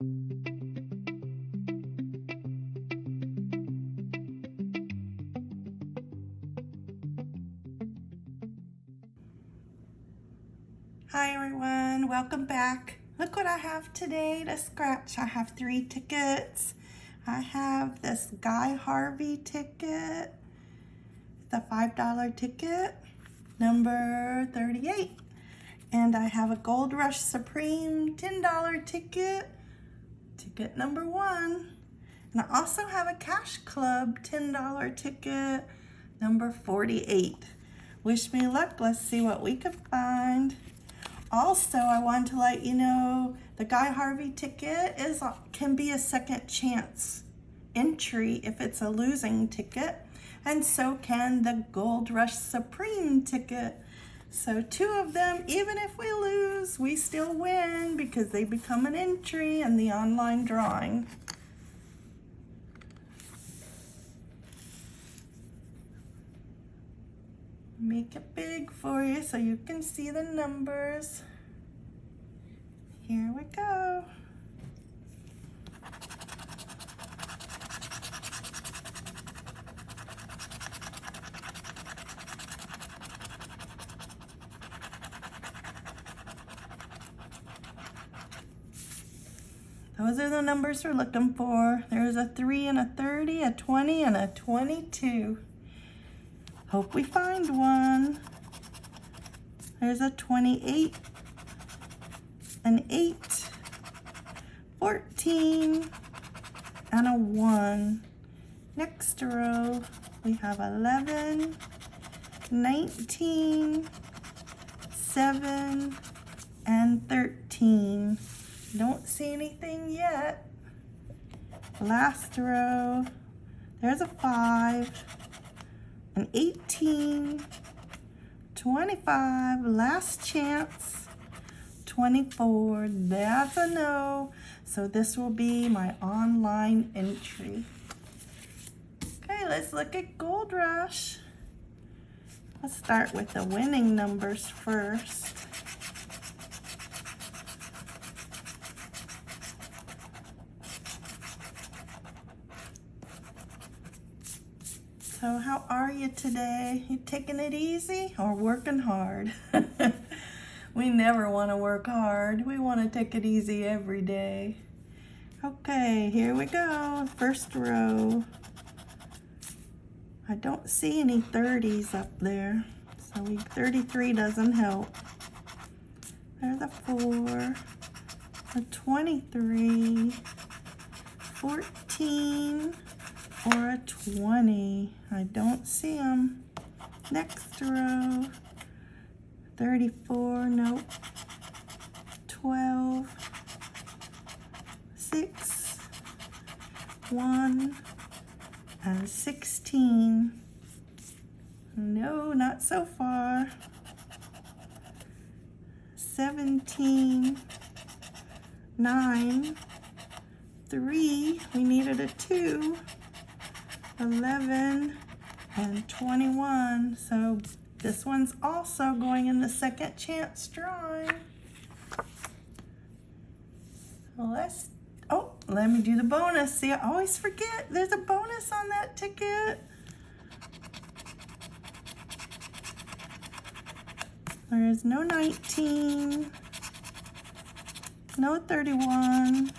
Hi everyone, welcome back. Look what I have today to scratch. I have three tickets. I have this Guy Harvey ticket, the $5 ticket, number 38. And I have a Gold Rush Supreme $10 ticket, ticket number one. And I also have a Cash Club $10 ticket, number 48. Wish me luck. Let's see what we can find. Also, I want to let you know the Guy Harvey ticket is uh, can be a second chance entry if it's a losing ticket, and so can the Gold Rush Supreme ticket. So two of them, even if we lose, we still win because they become an entry in the online drawing. make it big for you so you can see the numbers. Here we go. Those are the numbers we're looking for. There's a 3 and a 30, a 20, and a 22. Hope we find one. There's a 28, an 8, 14, and a 1. Next row, we have 11, 19, 7, and 13. Don't see anything. Last row, there's a 5, an 18, 25, last chance, 24, that's a no. So this will be my online entry. Okay, let's look at Gold Rush. Let's start with the winning numbers first. How are you today? You taking it easy or working hard? we never want to work hard. We want to take it easy every day. Okay, here we go. First row. I don't see any 30s up there. So we, 33 doesn't help. There's a 4, a 23, 14, or a 20. I don't see them. Next row, 34, nope. 12, 6, 1, and 16. No, not so far. 17, 9, 3, we needed a 2, 11, and 21. So this one's also going in the second chance drawing. Let's, oh, let me do the bonus. See, I always forget there's a bonus on that ticket. There is no 19, no 31,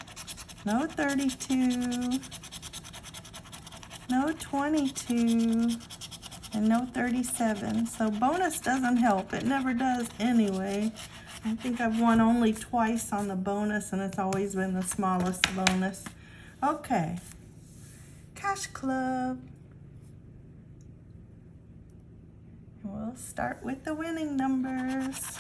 no 32, no 22, and no 37. So bonus doesn't help. It never does anyway. I think I've won only twice on the bonus, and it's always been the smallest bonus. Okay. Cash Club. We'll start with the winning numbers.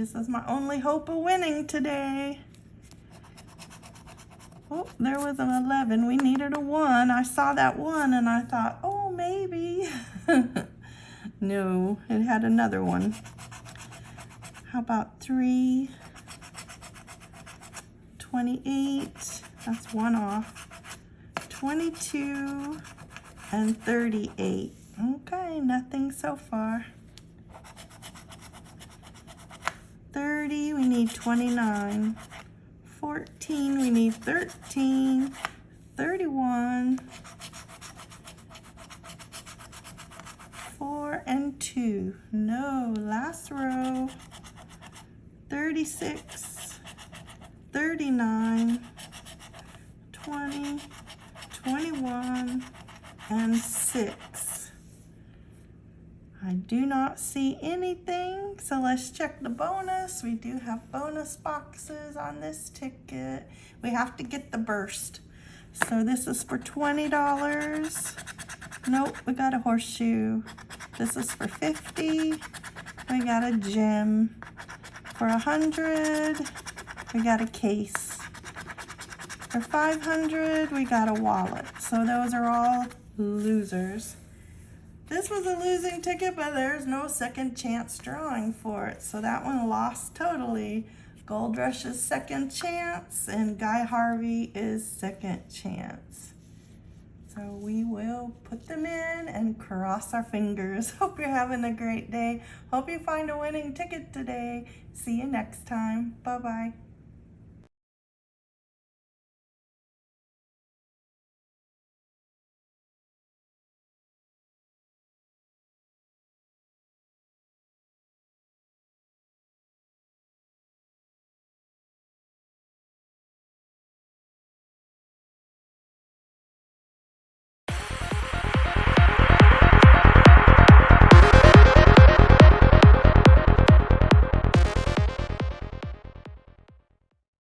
This is my only hope of winning today. Oh, there was an 11. We needed a 1. I saw that 1 and I thought, oh, maybe. no, it had another one. How about 3? 28. That's one off. 22 and 38. Okay, nothing so far. 30, we need 29. 14, we need 13. 31. 4 and 2. No, last row. 36. 39. 20. 21 and 6. I do not see anything, so let's check the bonus. We do have bonus boxes on this ticket. We have to get the burst. So this is for $20. Nope, we got a horseshoe. This is for 50. We got a gem. For a 100, we got a case. For 500, we got a wallet. So those are all losers. This was a losing ticket, but there's no second chance drawing for it. So that one lost totally. Gold Rush is second chance and Guy Harvey is second chance. So we will put them in and cross our fingers. Hope you're having a great day. Hope you find a winning ticket today. See you next time. Bye-bye.